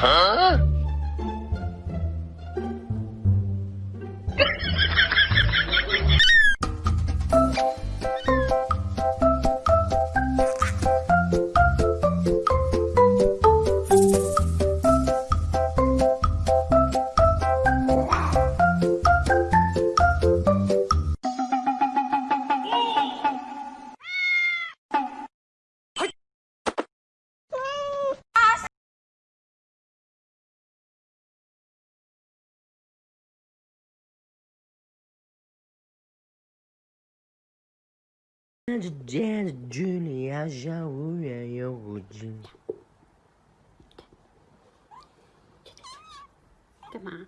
Huh? 那之间的距离好像忽远又忽近。干嘛？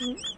嗯。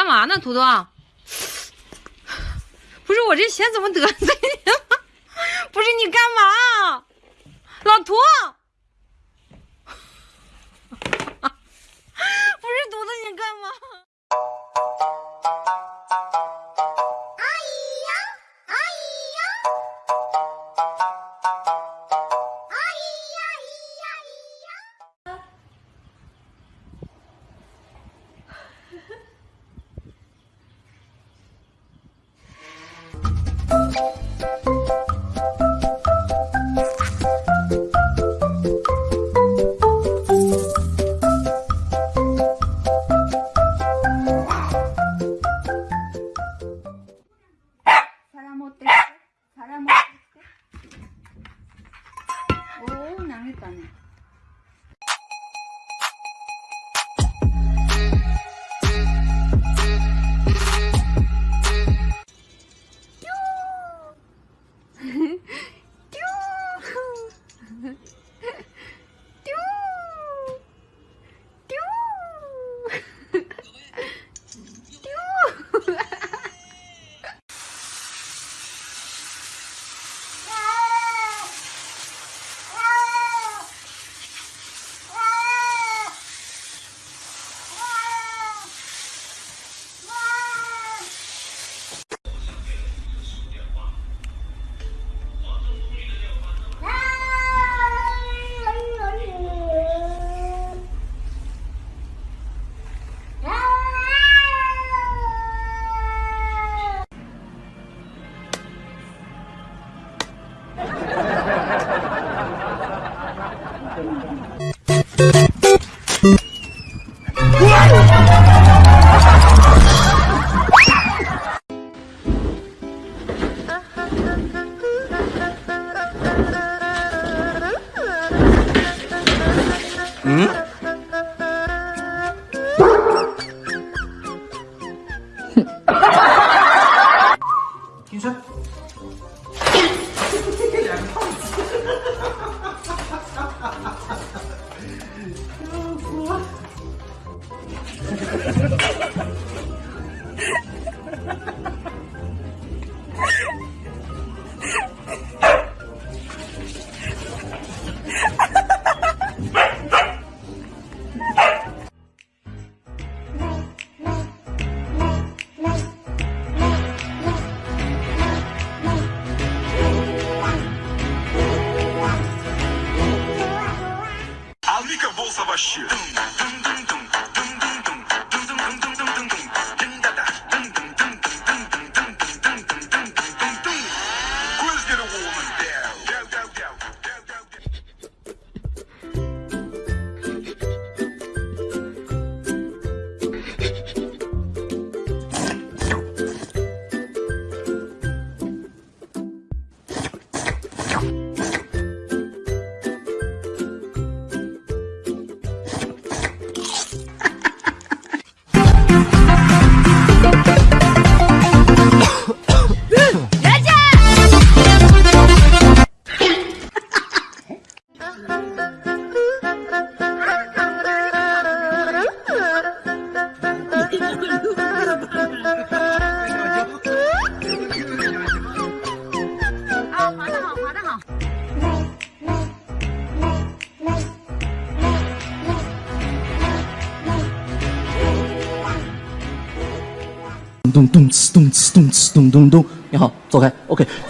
干嘛呢图图 不是我这鞋怎么得たね。yavaş it.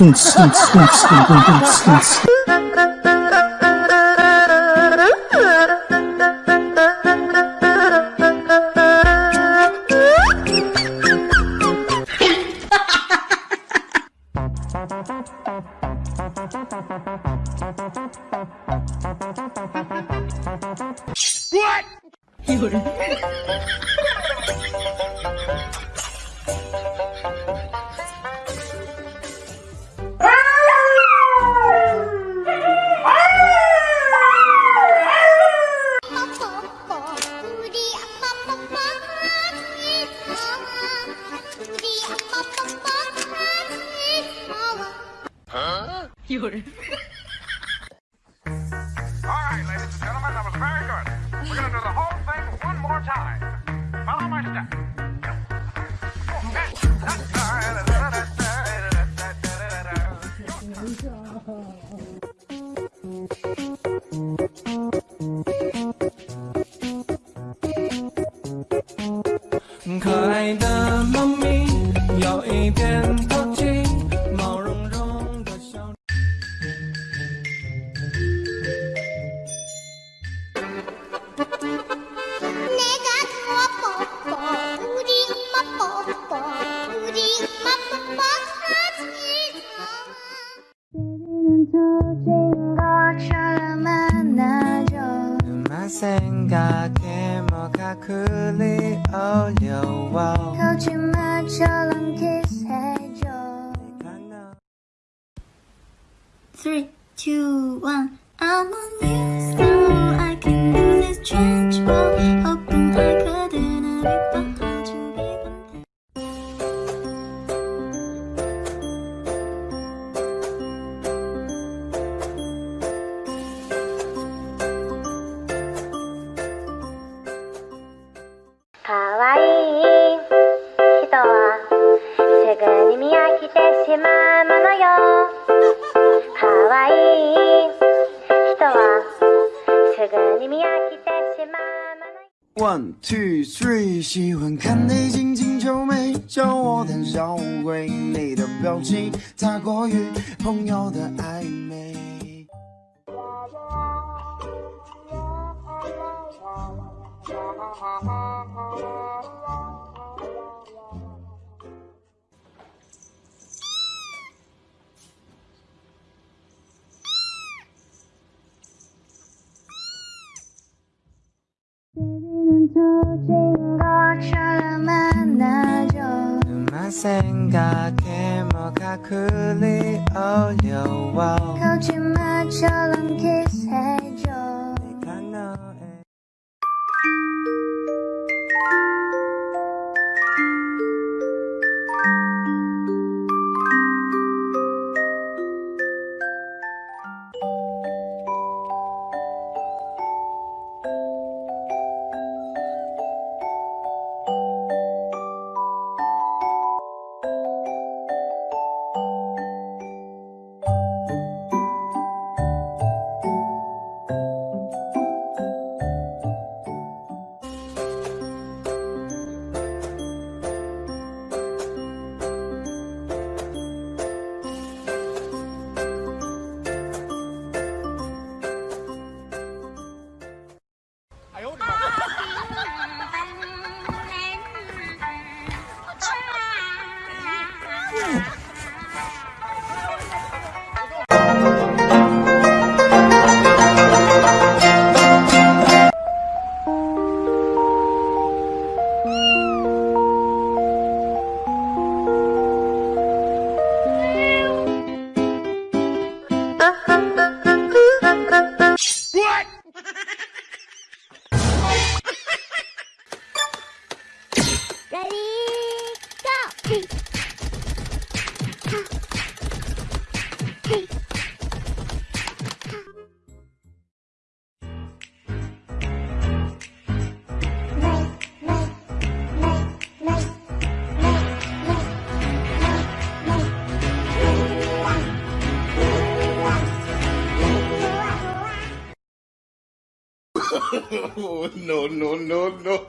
stink, stink, stink, stink, stink, stink, stink. You're. All right, ladies and gentlemen, that was very good. We're going to do the whole thing one more time. Follow my step. 잊어진 것처럼 만나죠. 눈만 생각해 뭐가 그리 어려워. 거짓말처럼 기 no, no, no, no.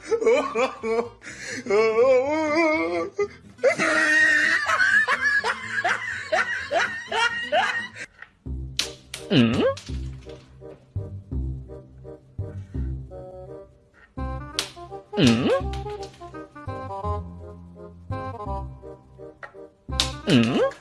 mm? Mm? Mm?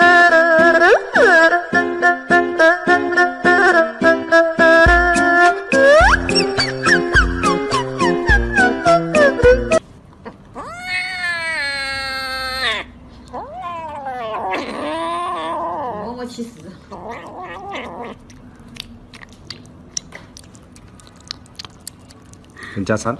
साल।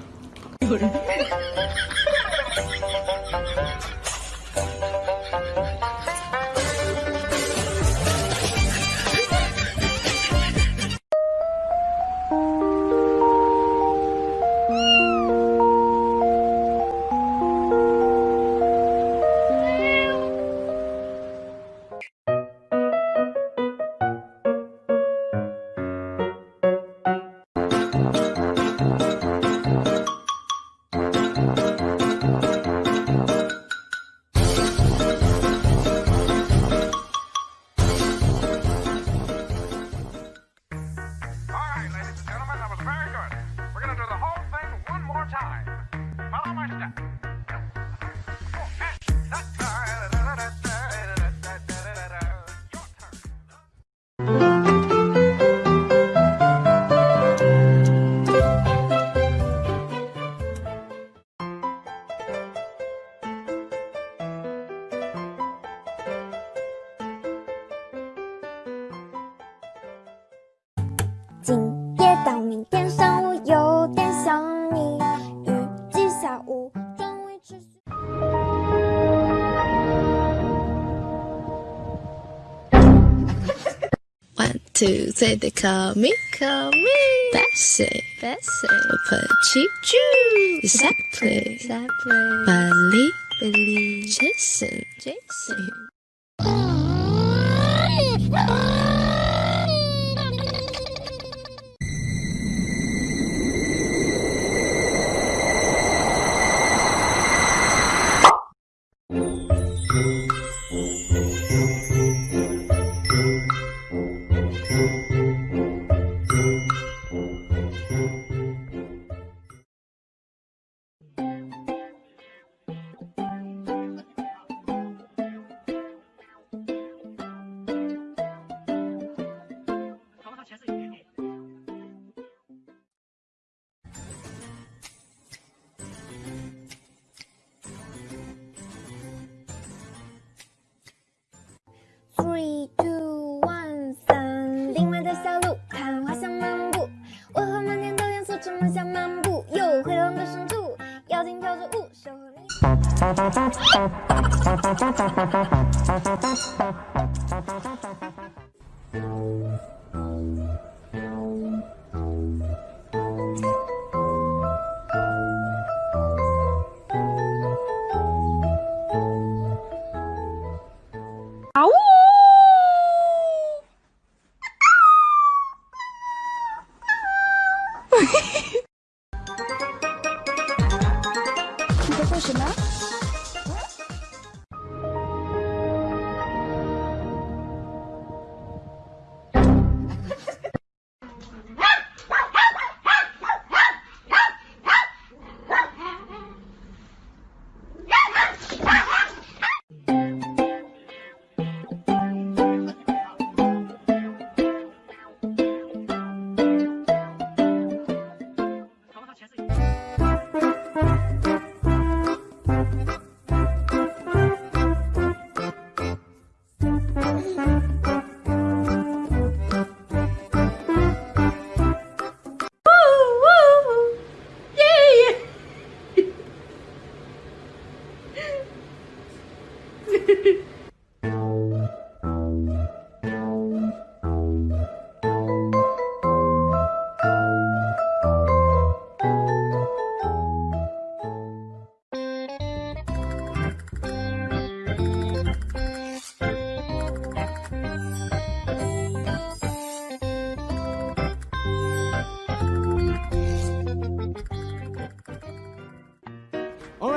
Two, three, they call me, call me. Bessie, Bessie. Jew. Exactly, exactly. Billy. Three, two, one，三。另外的小路，看花香漫步。我和满天的元素这么像漫步？又回廊的深处，妖精跳着舞，守护你。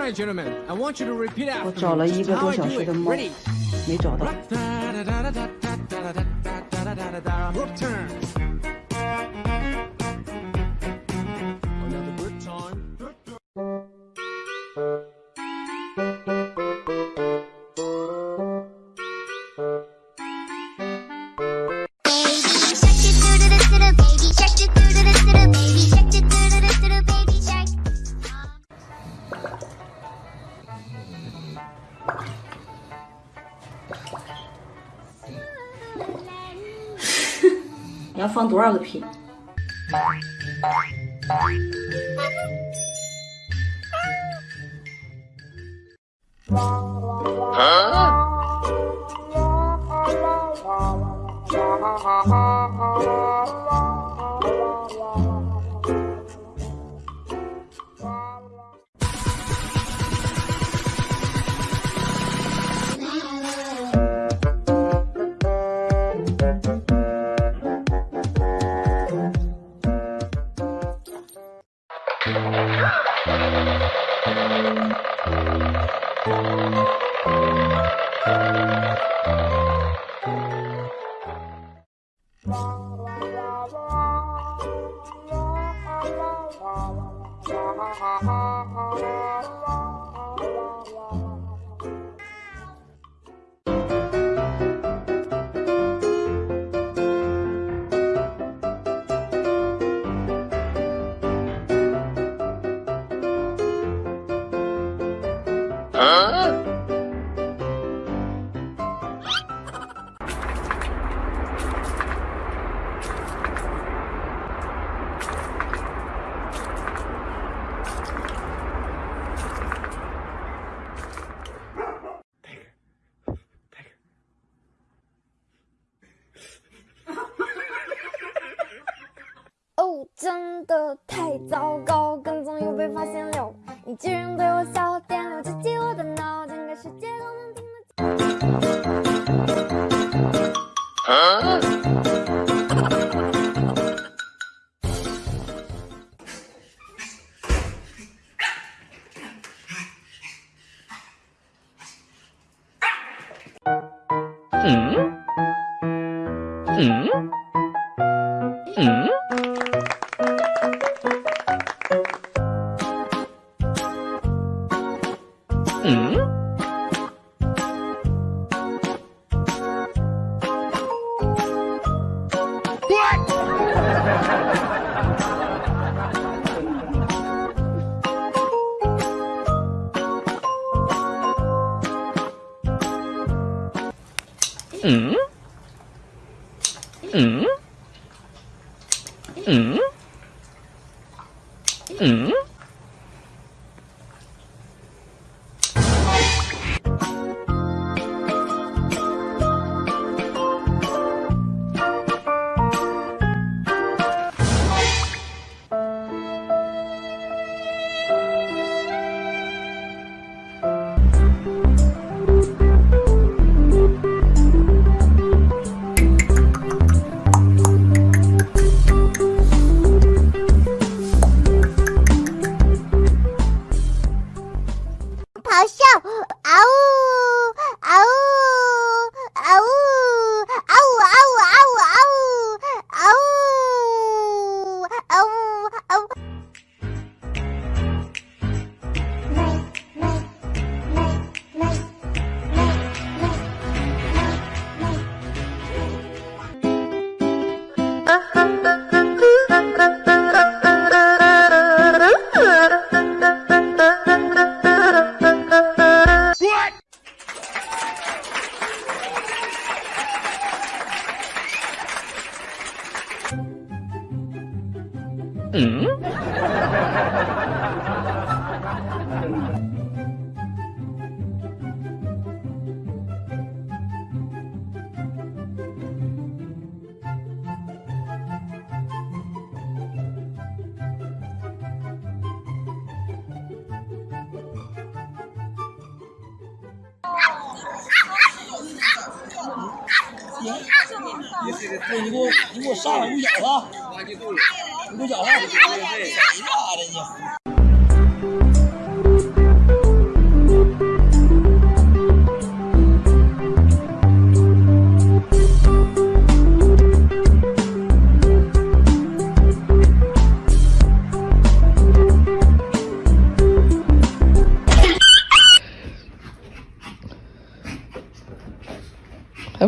Right, gentlemen, I want you to repeat after 我.找了一个多小时.的猫没找到。Turn. 二个品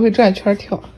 会转圈跳。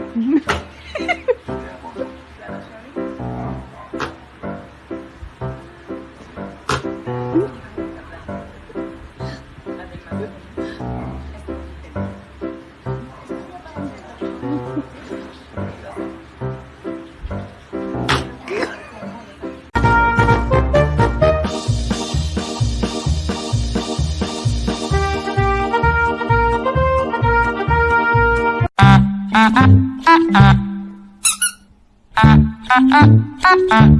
Mm-hmm. uh, uh, uh, uh.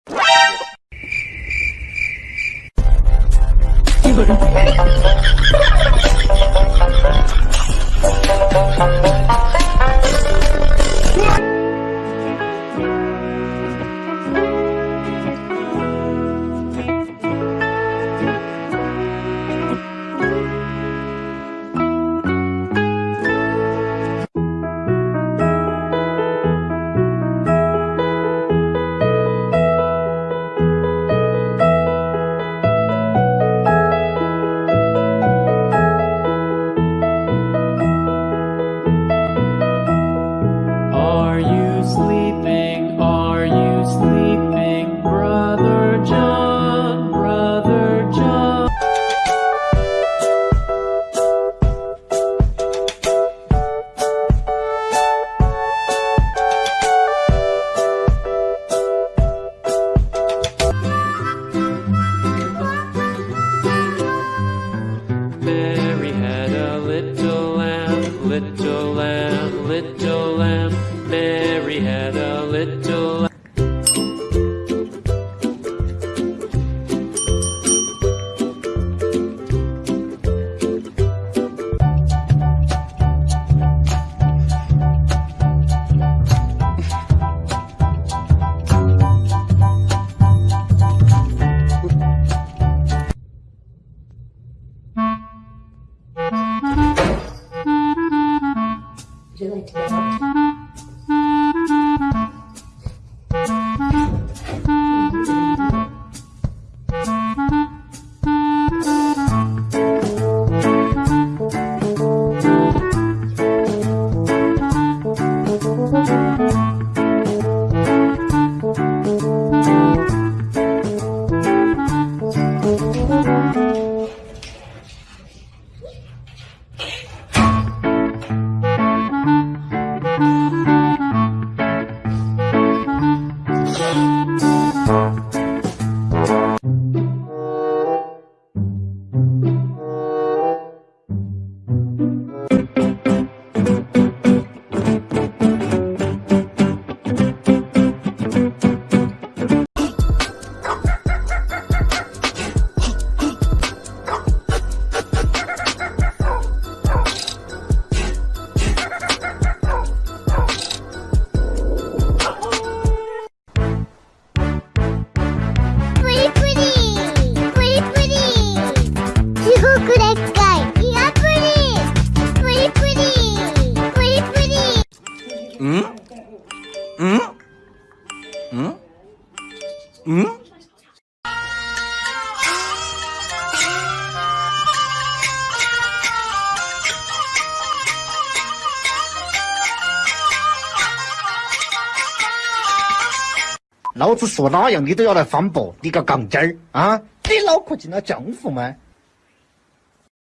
老子说哪样你都要来反驳，你个杠精儿啊！你脑壳进了浆糊吗？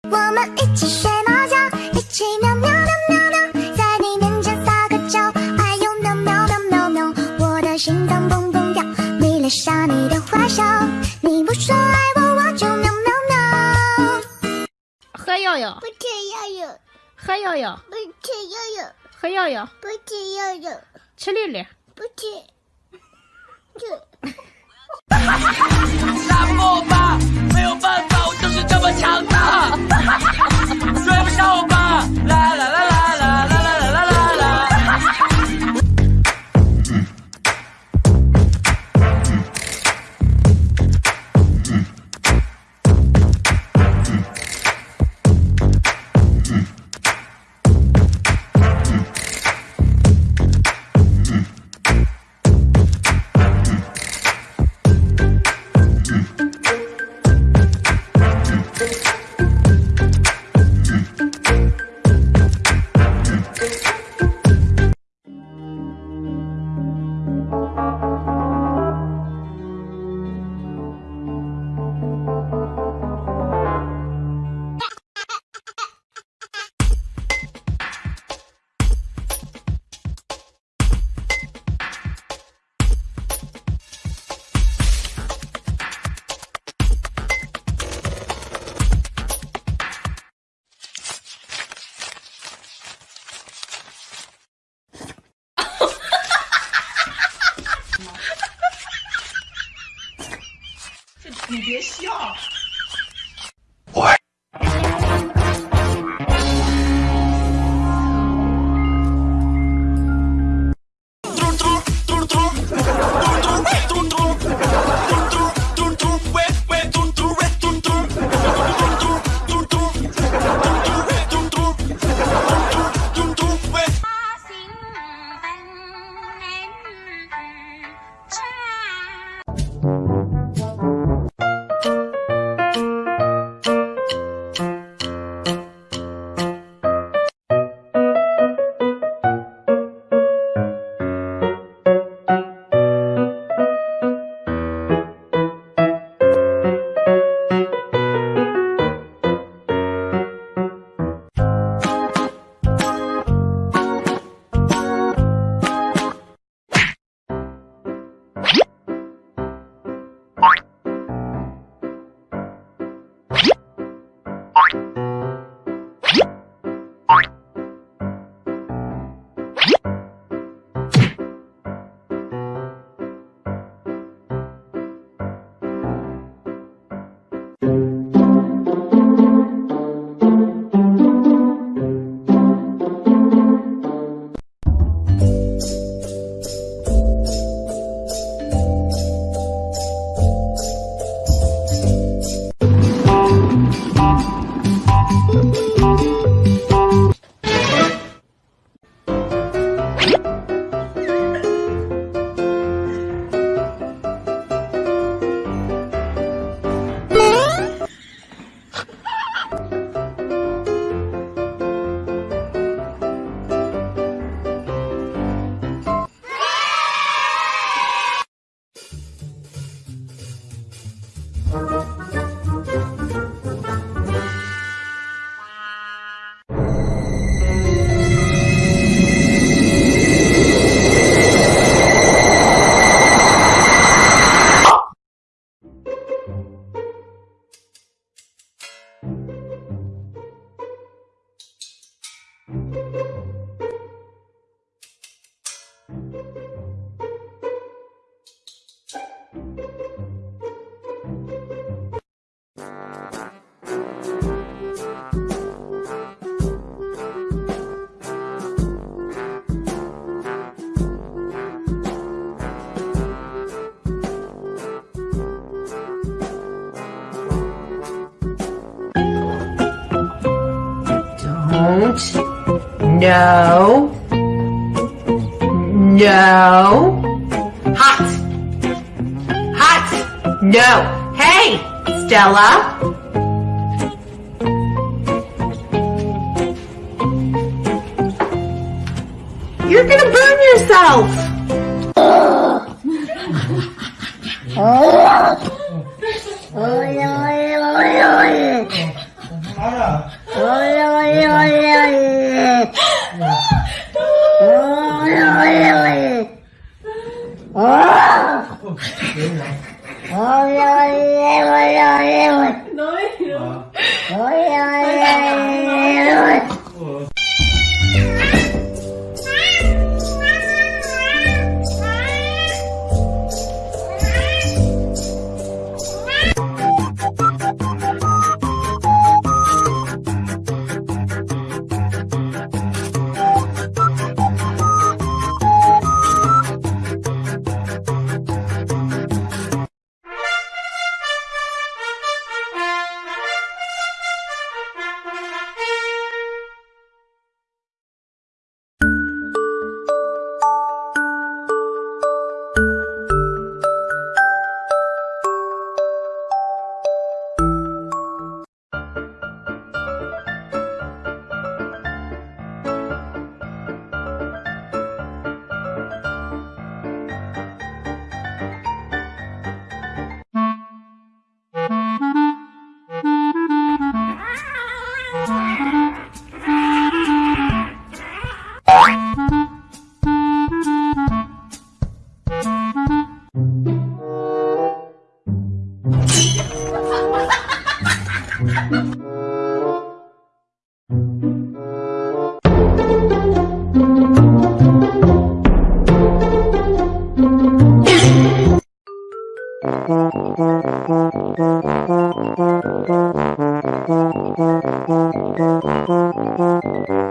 我们一起睡猫觉，一起喵喵喵喵喵，在你面前撒个娇，哎呦喵喵喵喵喵，我的心脏砰砰跳，迷恋上你的坏笑，你不说爱我，我就喵喵喵。喝药药不，吃药药，喝药药，不吃药药，喝药药，不吃药药，吃粒粒。不吃。这打不过我吧，没有办法，我就是这么强大。追不上我吧，啦啦啦啦啦啦 No. No. Hot. Hot. No. Hey, Stella. You're gonna burn yourself. Oh, Thank you.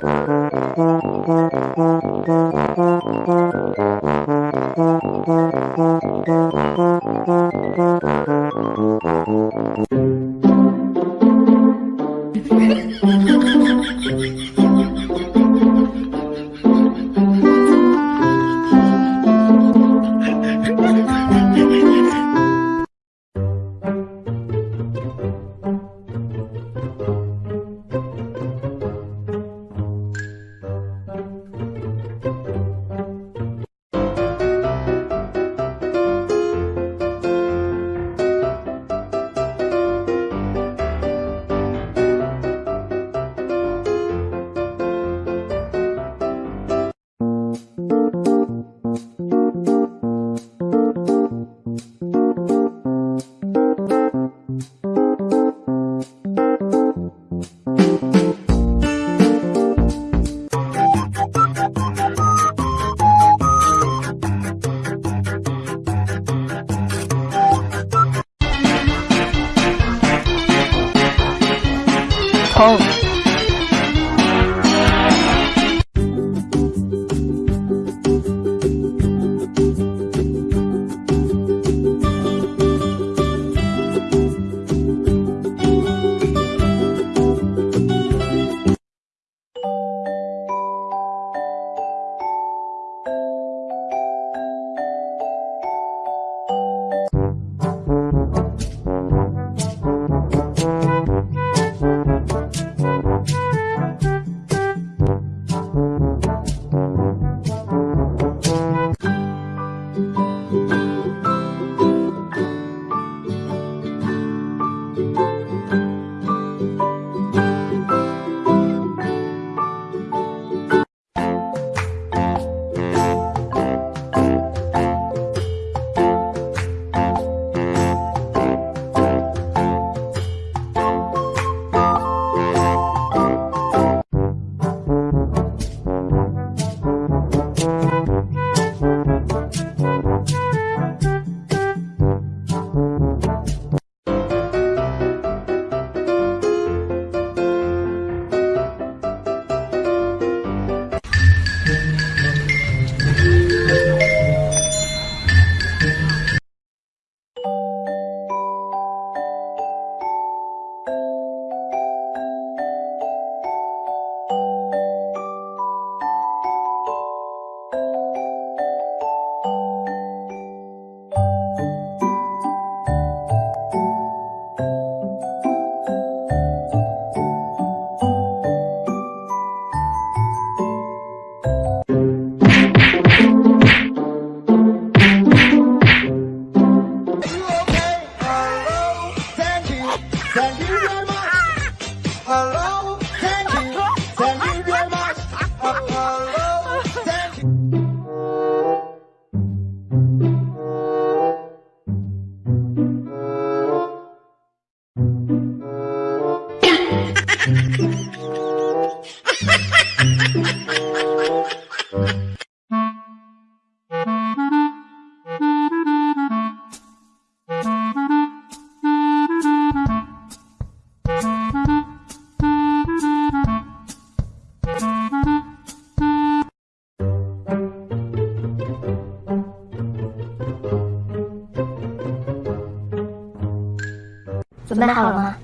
准备好了吗？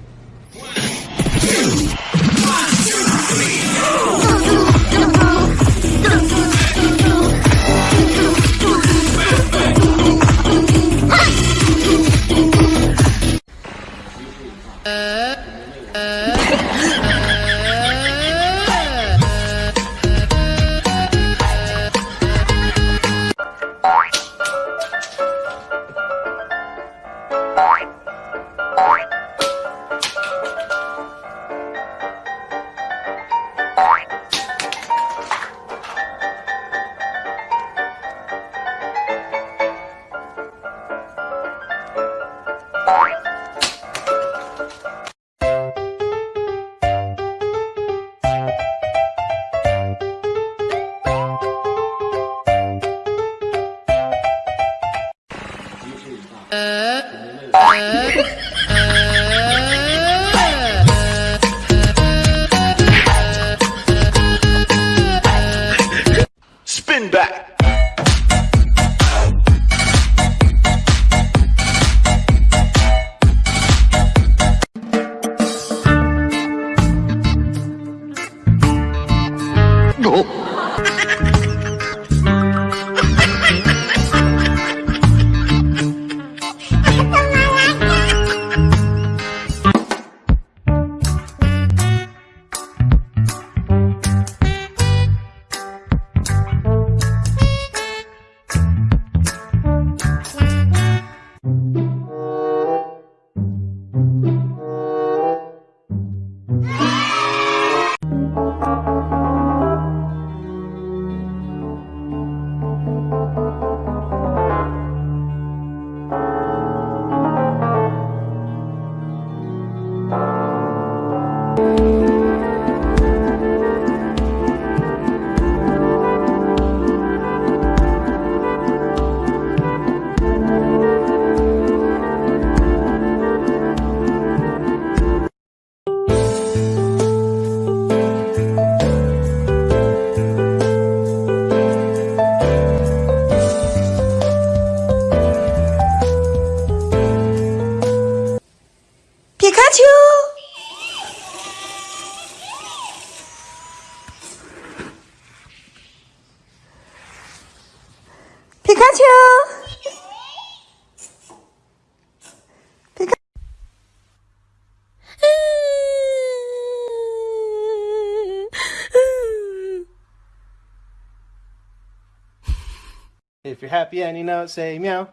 Happy and you know it, say meow.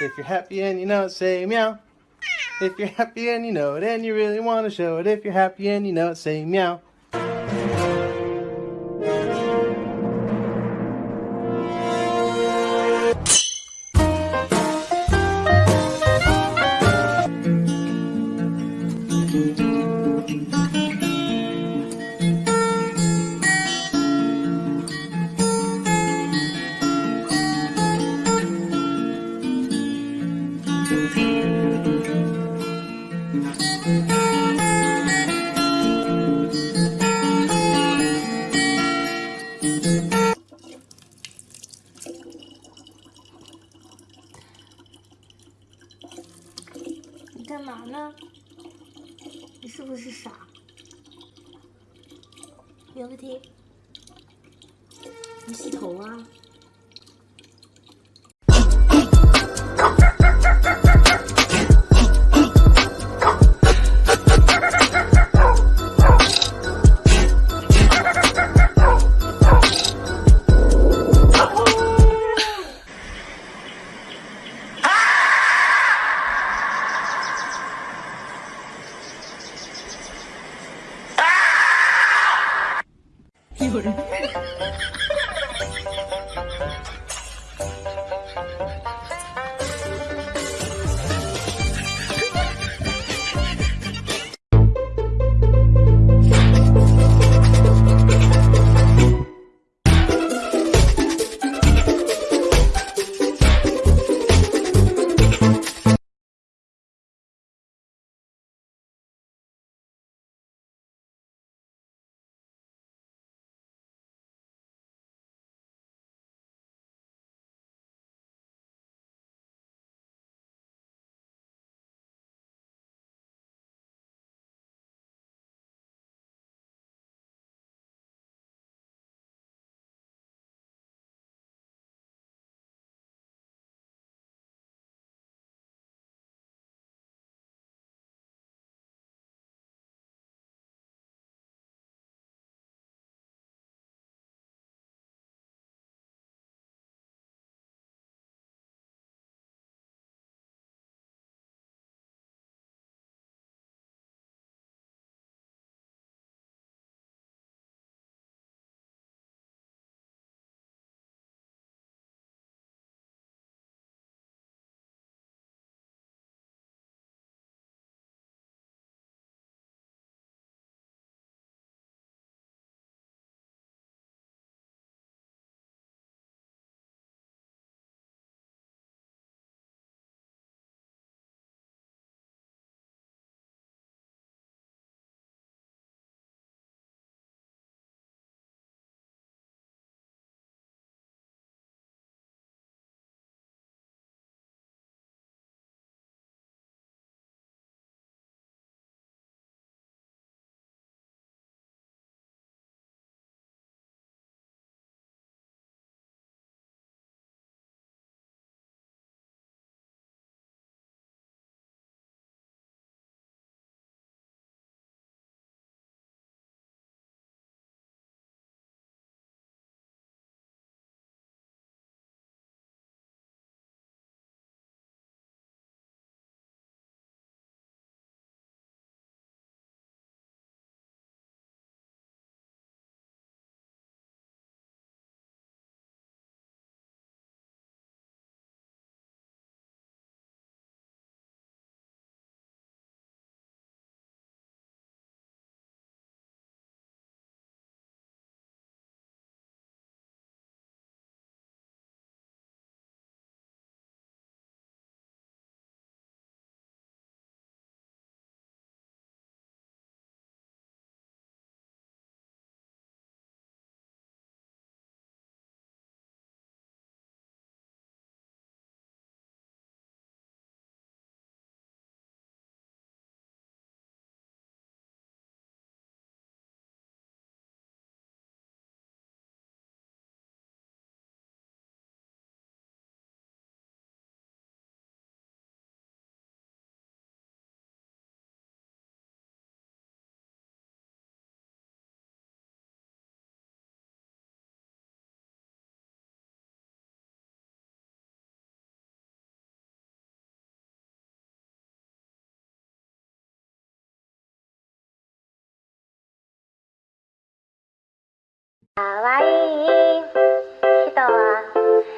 If you're happy and you know it, say meow. If you're happy and you know it and you really want to show it, if you're happy and you know it, say meow.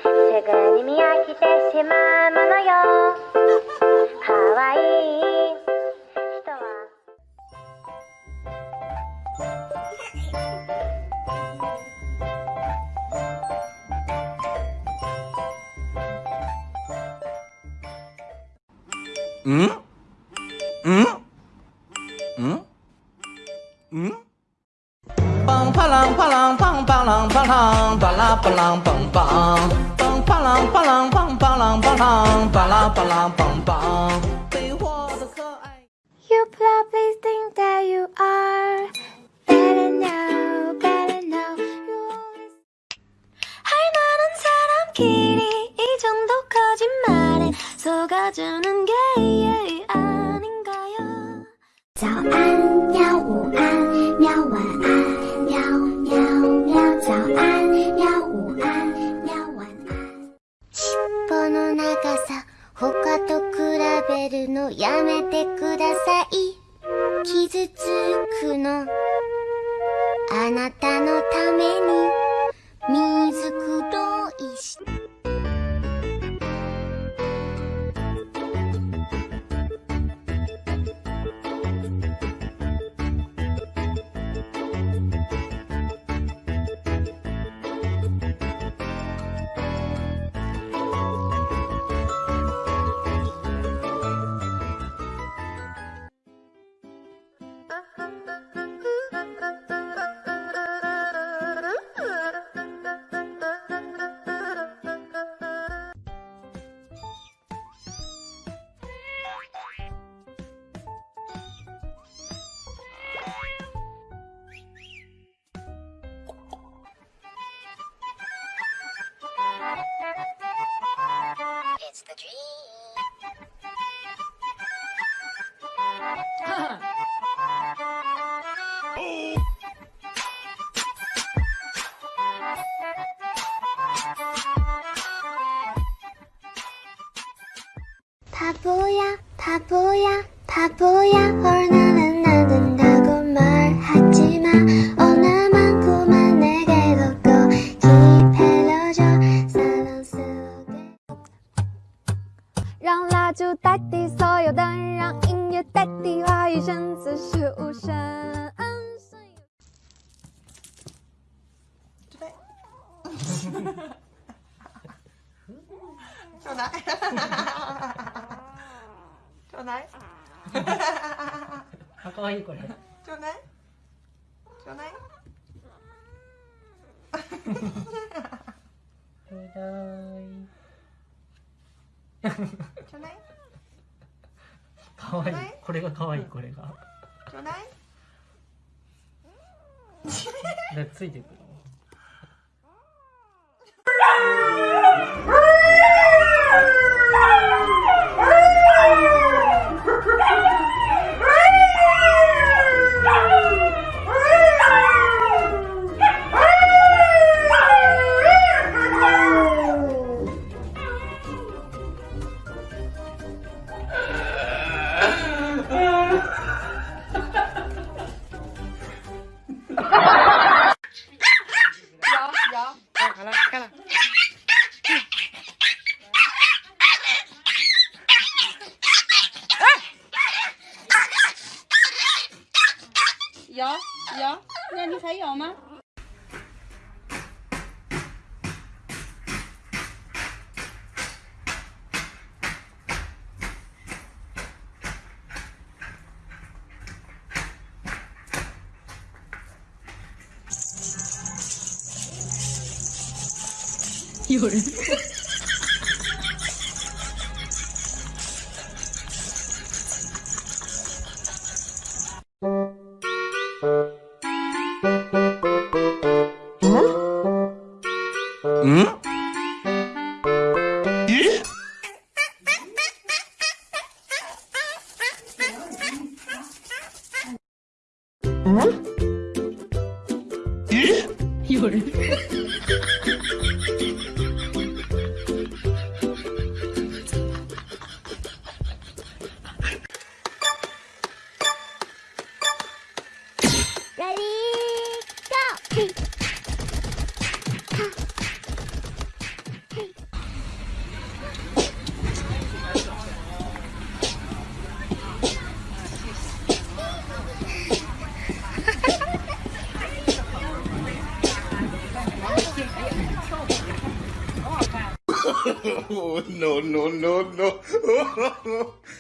すぐにみやきてしまうものよ」「かわいいひとは」ん？ 바랑 바라 바랑 빵빵 빵 바랑 바랑 빵 바랑 바랑 바라 바랑 빵빵 You probably think that you are better now better now you always 할 만한 사람끼리 이 정도 거짓말에 속아주는 게 아닌가요 早安やめてください。傷つくの。あなたのために。Здравствуйте. 咬咬那你还咬吗？有人。No, no, no, no.